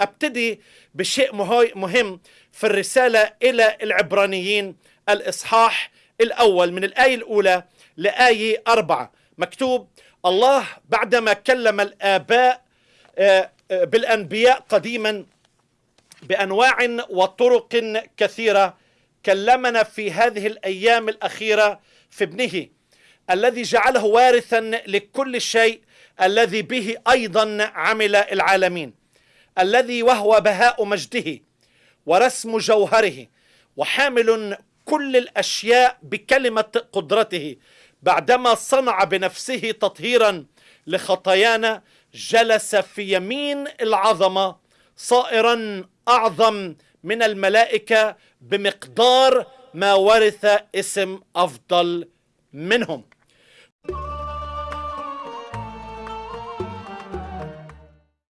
أبتدي بشيء مهم في الرسالة إلى العبرانيين. الإصحاح الأول من الآية الأولى لآية أربعة. مكتوب الله بعدما كلم الآباء آه، آه، بالأنبياء قديما بأنواع وطرق كثيرة كلمنا في هذه الأيام الأخيرة في ابنه الذي جعله وارثا لكل شيء الذي به أيضا عمل العالمين. الذي وهو بهاء مجده ورسم جوهره وحامل كل الأشياء بكلمة قدرته بعدما صنع بنفسه تطهيرا لخطايانا جلس في يمين العظمة صائرا أعظم من الملائكة بمقدار ما ورث اسم أفضل منهم.